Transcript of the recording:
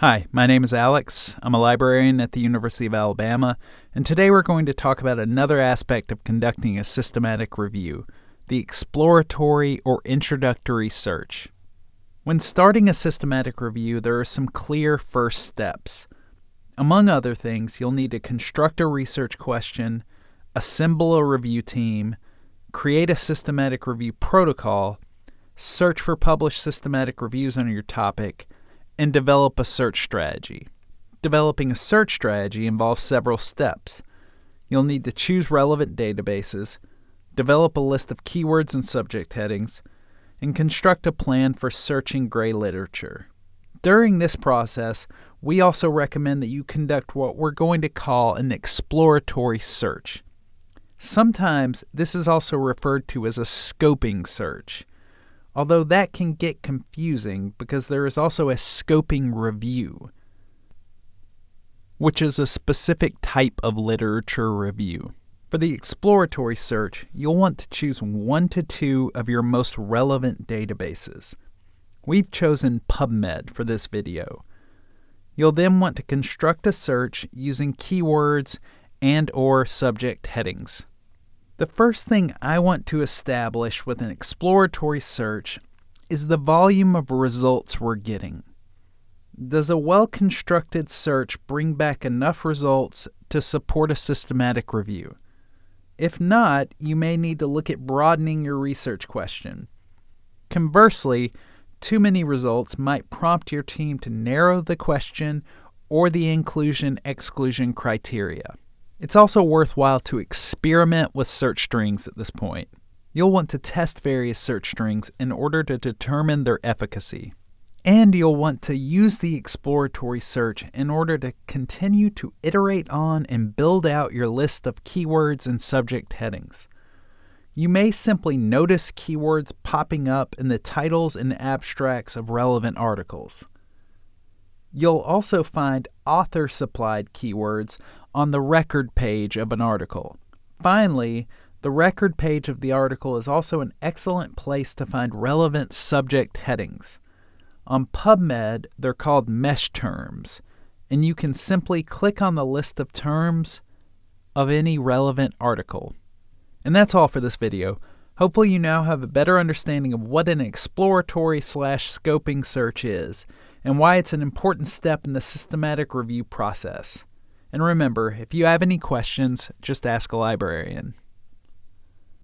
Hi, my name is Alex. I'm a librarian at the University of Alabama, and today we're going to talk about another aspect of conducting a systematic review the exploratory or introductory search. When starting a systematic review, there are some clear first steps. Among other things, you'll need to construct a research question, assemble a review team, create a systematic review protocol, search for published systematic reviews on your topic, and develop a search strategy. Developing a search strategy involves several steps. You'll need to choose relevant databases, develop a list of keywords and subject headings, and construct a plan for searching gray literature. During this process, we also recommend that you conduct what we're going to call an exploratory search. Sometimes this is also referred to as a scoping search, although that can get confusing because there is also a scoping review, which is a specific type of literature review. For the exploratory search, you'll want to choose one to two of your most relevant databases. We've chosen PubMed for this video. You'll then want to construct a search using keywords and or subject headings. The first thing I want to establish with an exploratory search is the volume of results we're getting. Does a well constructed search bring back enough results to support a systematic review? If not, you may need to look at broadening your research question. Conversely, too many results might prompt your team to narrow the question or the inclusion exclusion criteria. It's also worthwhile to experiment with search strings at this point. You'll want to test various search strings in order to determine their efficacy. And you'll want to use the exploratory search in order to continue to iterate on and build out your list of keywords and subject headings. You may simply notice keywords popping up in the titles and abstracts of relevant articles. You'll also find author supplied keywords on the record page of an article. Finally, the record page of the article is also an excellent place to find relevant subject headings. On PubMed, they're called MeSH terms, and you can simply click on the list of terms of any relevant article. And that's all for this video. Hopefully you now have a better understanding of what an exploratory slash scoping search is and why it's an important step in the systematic review process. And remember, if you have any questions, just ask a librarian.